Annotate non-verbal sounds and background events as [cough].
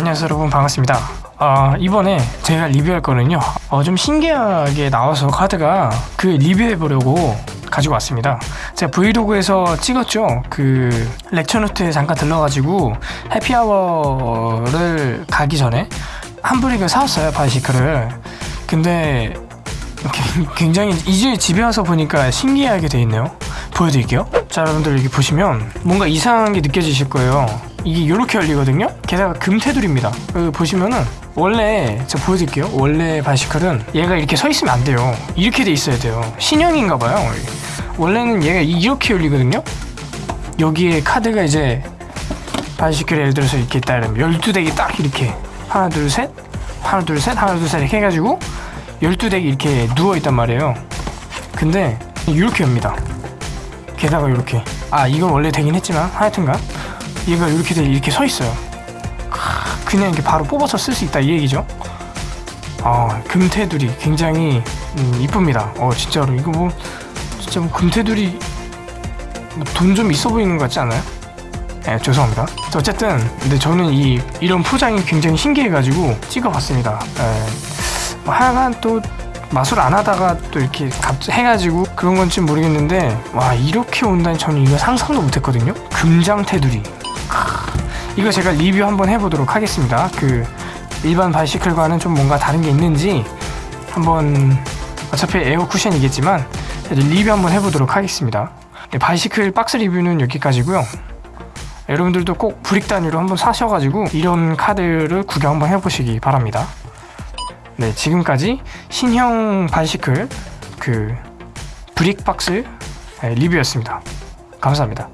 안녕하세요 여러분. 반갑습니다. 어, 이번에 제가 리뷰할 거는요 어, 좀 신기하게 나와서 카드가 그 리뷰해 보려고 가지고 왔습니다. 제가 브이로그에서 찍었죠? 그 렉처노트에 잠깐 들러가지고 해피아워를 가기 전에 한 브릭을 사왔어요 바이시클을. 근데 [laughs] 굉장히 이제 집에 와서 보니까 신기하게 돼 있네요. 보여드릴게요. 자 여러분들 여기 보시면 뭔가 이상한 게 느껴지실 거예요 이게 이렇게 열리거든요? 게다가 금테두리입니다. 여기 보시면은 원래 제가 보여드릴게요. 원래 바이시클은 얘가 이렇게 서 있으면 안 돼요. 이렇게 돼 있어야 돼요. 신형인가 봐요. 원래는 얘가 이렇게 열리거든요? 여기에 카드가 이제 바이시클 예를 들어서 이렇게 있다 이러면 12덱이 딱 이렇게. 하나 둘 셋. 하나 둘 셋. 하나 둘 셋 이렇게 해가지고 12덱이 이렇게 누워있단 말이에요. 근데 이렇게 엽니다. 게다가 이렇게. 아 이건 원래 되긴 했지만 하여튼간 얘가 이렇게 돼 이렇게 서 있어요 그냥 이렇게 바로 뽑아서 쓸 수 있다 이 얘기죠 아 금테두리 굉장히 음, 이쁩니다 어 진짜로 이거 뭐 진짜 뭐 금테두리 뭐 돈좀 있어 보이는 것 같지 않아요? 네, 죄송합니다. 어쨌든 근데 저는 이 이런 포장이 굉장히 신기해가지고 찍어봤습니다. 네. 뭐 하여간 또 마술 안 하다가 또 이렇게 갑 해가지고 그런 건지 모르겠는데 와 이렇게 온다니 저는 이거 상상도 못했거든요. 금장 테두리. 이거 제가 리뷰 한번 해보도록 하겠습니다. 그 일반 Bicycle과는 좀 뭔가 다른 게 있는지 한번 어차피 에어 쿠션이겠지만 리뷰 한번 해보도록 하겠습니다. 네, Bicycle 박스 리뷰는 여기까지고요. 여러분들도 꼭 brick 단위로 한번 사셔가지고 이런 카드를 구경 한번 해보시기 바랍니다. 네, 지금까지 신형 바이시클 그 브릭 박스 네, 리뷰였습니다. 감사합니다.